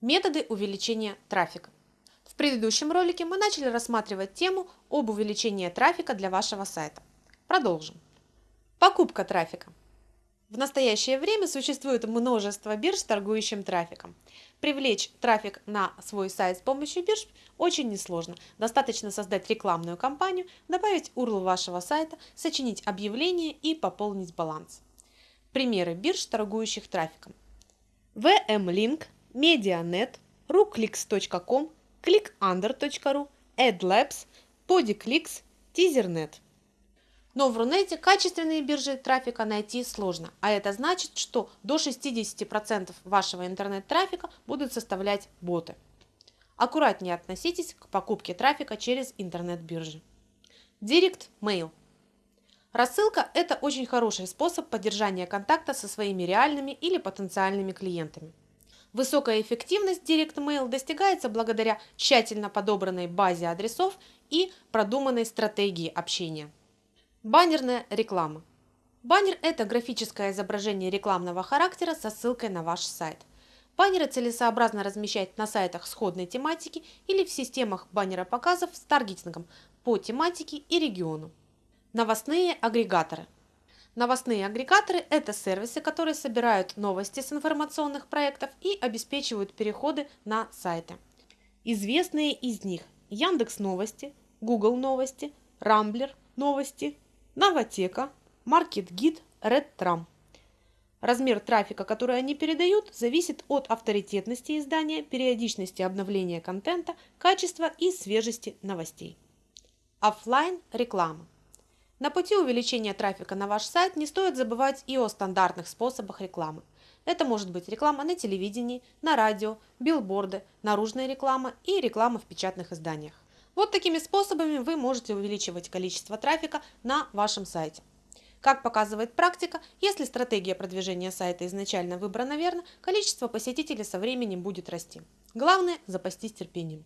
Методы увеличения трафика. В предыдущем ролике мы начали рассматривать тему об увеличении трафика для вашего сайта. Продолжим. Покупка трафика. В настоящее время существует множество бирж с торгующим трафиком. Привлечь трафик на свой сайт с помощью бирж очень несложно. Достаточно создать рекламную кампанию, добавить URL вашего сайта, сочинить объявление и пополнить баланс. Примеры бирж, торгующих трафиком. VM-Link – Medianet, ruclix.com, clickunder.ru, AdLabs, PodiClix, TeaserNet. Но в Рунете качественные биржи трафика найти сложно, а это значит, что до 60% вашего интернет-трафика будут составлять боты. Аккуратнее относитесь к покупке трафика через интернет-биржи. Direct Mail. Рассылка – это очень хороший способ поддержания контакта со своими реальными или потенциальными клиентами. Высокая эффективность Direct Mail достигается благодаря тщательно подобранной базе адресов и продуманной стратегии общения. Баннерная реклама. Баннер – это графическое изображение рекламного характера со ссылкой на ваш сайт. Баннеры целесообразно размещать на сайтах сходной тематики или в системах баннера-показов с таргетингом по тематике и региону. Новостные агрегаторы – Новостные агрегаторы – это сервисы, которые собирают новости с информационных проектов и обеспечивают переходы на сайты. Известные из них – Яндекс Новости, Google Новости, Рамблер Новости, Новотека, MarketGid, RedTram. Размер трафика, который они передают, зависит от авторитетности издания, периодичности обновления контента, качества и свежести новостей. Оффлайн реклама. На пути увеличения трафика на ваш сайт не стоит забывать и о стандартных способах рекламы. Это может быть реклама на телевидении, на радио, билборды, наружная реклама и реклама в печатных изданиях. Вот такими способами вы можете увеличивать количество трафика на вашем сайте. Как показывает практика, если стратегия продвижения сайта изначально выбрана верно, количество посетителей со временем будет расти. Главное – запастись терпением.